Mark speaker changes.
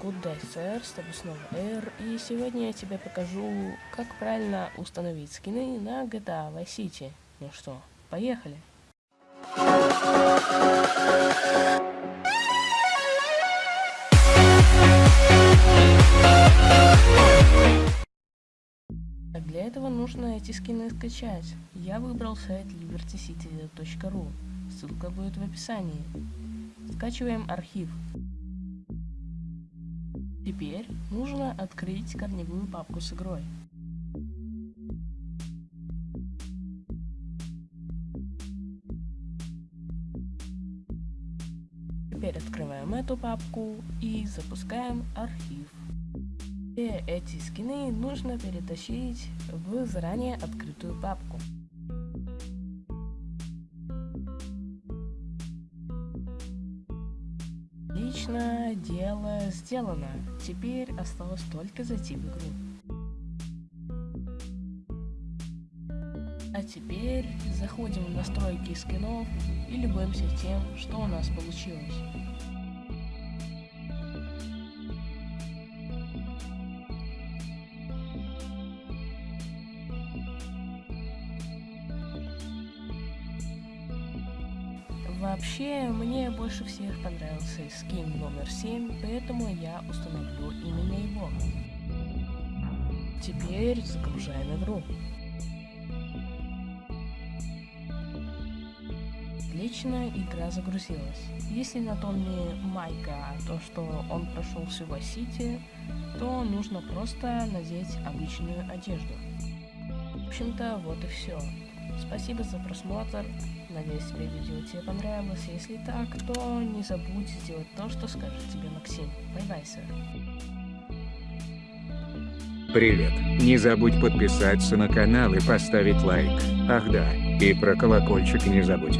Speaker 1: Good Day Sir, с тобой снова Air, и сегодня я тебе покажу, как правильно установить скины на GTA Vice City. Ну что, поехали! Для этого нужно эти скины скачать. Я выбрал сайт libertycity.ru, ссылка будет в описании. Скачиваем архив. Теперь нужно открыть корневую папку с игрой. Теперь открываем эту папку и запускаем архив. Все эти скины нужно перетащить в заранее открытую папку. Отлично, дело сделано. Теперь осталось только зайти в игру. А теперь заходим в настройки скинов и любуемся тем, что у нас получилось. Вообще, мне больше всех понравился скин номер 7, поэтому я установлю именно его. Теперь загружаем игру. Отлично, игра загрузилась. Если на тоне Майка то, что он прошел всю Сити, то нужно просто надеть обычную одежду. В общем-то, вот и все. Спасибо за просмотр. Надеюсь, тебе видео тебе понравилось. Если так, то не забудь сделать то, что скажет тебе Максим. Bye-bye, sir.
Speaker 2: Привет. Не забудь подписаться на канал и поставить лайк. Ах да, и про колокольчик не забудь.